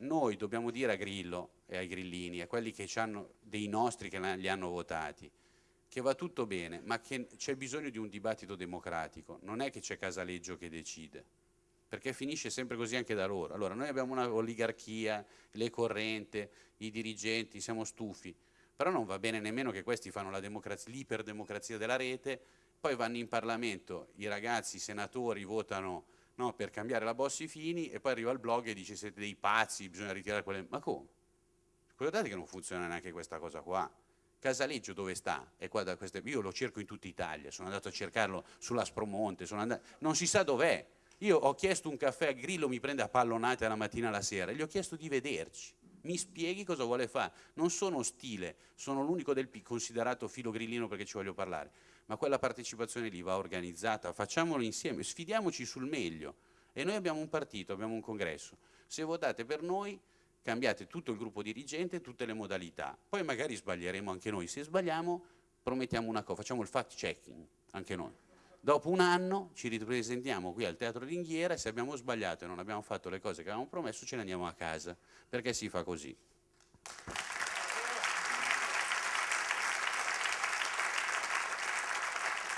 noi dobbiamo dire a Grillo e ai grillini, a quelli che hanno dei nostri che li hanno votati, che va tutto bene, ma che c'è bisogno di un dibattito democratico, non è che c'è Casaleggio che decide, perché finisce sempre così anche da loro. Allora noi abbiamo una oligarchia, le corrente, i dirigenti, siamo stufi, però non va bene nemmeno che questi fanno l'iperdemocrazia della rete, poi vanno in Parlamento, i ragazzi, i senatori votano no, per cambiare la Bossi Fini e poi arriva il blog e dice siete dei pazzi, bisogna ritirare quelle... Ma come? Guardate che non funziona neanche questa cosa qua. Casaleggio dove sta? Queste... Io lo cerco in tutta Italia, sono andato a cercarlo sull'Aspromonte, andato... non si sa dov'è. Io ho chiesto un caffè a Grillo, mi prende a pallonate la mattina alla sera, gli ho chiesto di vederci mi spieghi cosa vuole fare. Non sono ostile, sono l'unico del P considerato filo grillino perché ci voglio parlare, ma quella partecipazione lì va organizzata, facciamolo insieme, sfidiamoci sul meglio. E noi abbiamo un partito, abbiamo un congresso. Se votate per noi, cambiate tutto il gruppo dirigente, tutte le modalità. Poi magari sbaglieremo anche noi. Se sbagliamo, promettiamo una cosa, facciamo il fact checking, anche noi. Dopo un anno ci ripresentiamo qui al Teatro Ringhiera e se abbiamo sbagliato e non abbiamo fatto le cose che avevamo promesso ce ne andiamo a casa, perché si fa così.